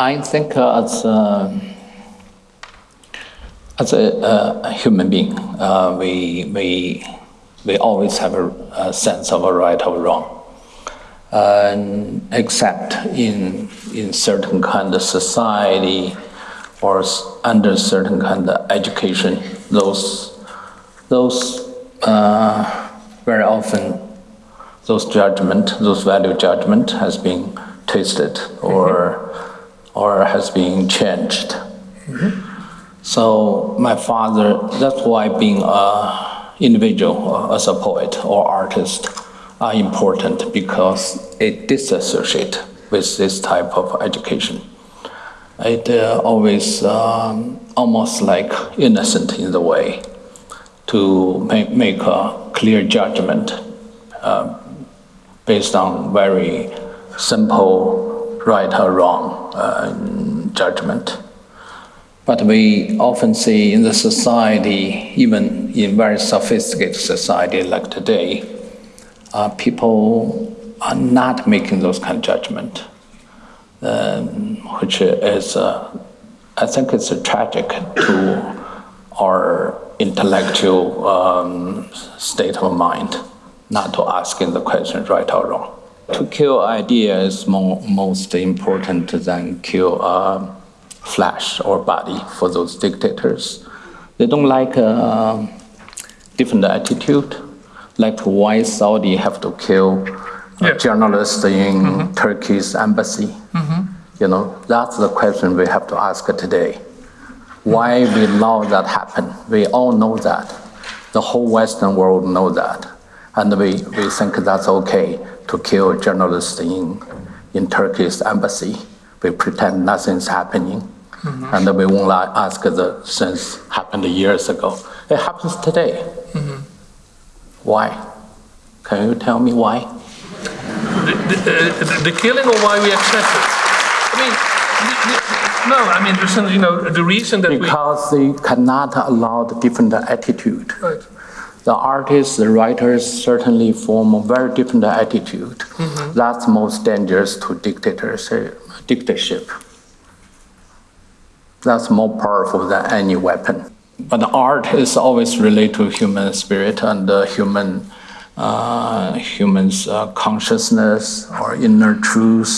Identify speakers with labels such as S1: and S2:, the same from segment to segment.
S1: I think uh, as a, as a, human being, uh, we, we, we always have a, a, sense of a right or wrong. Uh, except in, in certain kind of society or under certain kind of education, those, those uh, very often those judgment, those value judgment has been twisted or mm -hmm. Or has been changed. Mm -hmm. So my father, that's why being a individual as a poet or artist are important because it disassociate with this type of education. It uh, always um, almost like innocent in the way to make, make a clear judgment uh, based on very simple right or wrong uh, judgment. But we often see in the society, even in very sophisticated society like today, uh, people are not making those kind of judgment, um, which is, uh, I think it's a tragic to our intellectual um, state of mind not to asking the question right or wrong. To kill idea is more, most important than kill uh, flesh or body for those dictators. They don't like a uh, different attitude, like why Saudi have to kill yeah. journalists in mm -hmm. Turkey's embassy. Mm -hmm. You know, that's the question we have to ask today. Why we allow that happen? We all know that. The whole Western world know that and we, we think that's okay to kill journalists in, in Turkey's embassy. We pretend nothing's happening. Mm -hmm. And we won't ask the since happened years ago. It happens today. Mm -hmm. Why? Can you tell me why?
S2: The, the, uh, the, killing or why we accept it? I mean, no, I mean, you know, the reason that
S1: because we... they cannot allow the different attitude. Right the artists, the writers certainly form a very different attitude. Mm -hmm. That's most dangerous to dictators, uh, dictatorship. That's more powerful than any weapon. But the art is always related to human spirit and uh, human uh, humans' uh, consciousness or inner truth,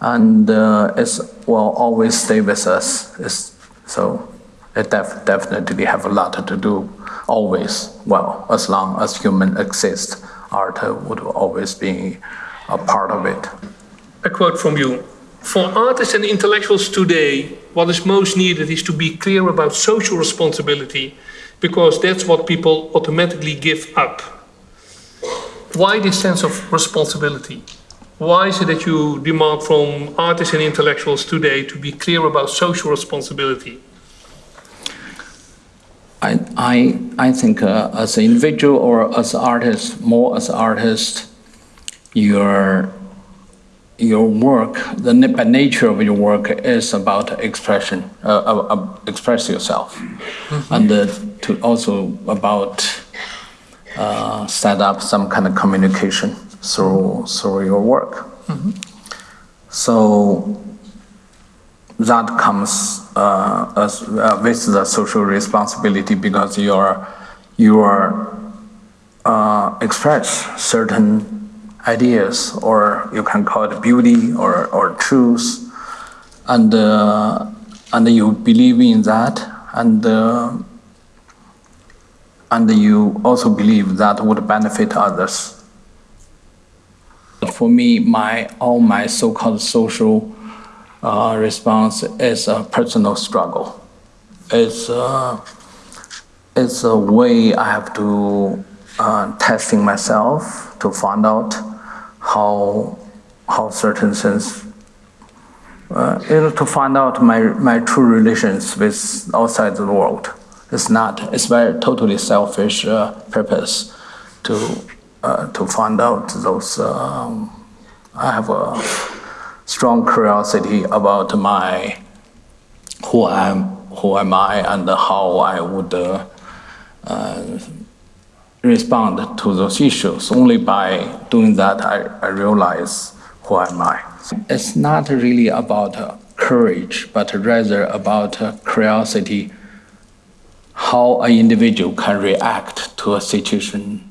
S1: and uh, it will always stay with us. It's, so it def definitely have a lot to do always, well, as long as human exist, art would always be a part of it.
S2: A quote from you. For artists and intellectuals today, what is most needed is to be clear about social responsibility because that's what people automatically give up. Why this sense of responsibility? Why is it that you demand from artists and intellectuals today to be clear about social responsibility?
S1: I, I, I think uh, as an individual or as an artist, more as an artist, your, your work, the by nature of your work is about expression, uh, uh, uh express yourself. Mm -hmm. And uh, to also about uh, set up some kind of communication through, through your work. Mm -hmm. So that comes uh, as, uh, with the social responsibility because you are you are uh, express certain ideas or you can call it beauty or, or truth and uh, and you believe in that and uh, and you also believe that would benefit others. For me, my all my so-called social uh, response is a personal struggle. It's, uh, it's a way I have to uh, testing myself to find out how, how certain things, uh, you know, to find out my, my true relations with outside the world. It's not, it's very totally selfish uh, purpose to, uh, to find out those, um, I have a strong curiosity about my who I am who am I and how I would uh, uh, respond to those issues. Only by doing that I, I realize who am I. It's not really about uh, courage, but rather about curiosity, how an individual can react to a situation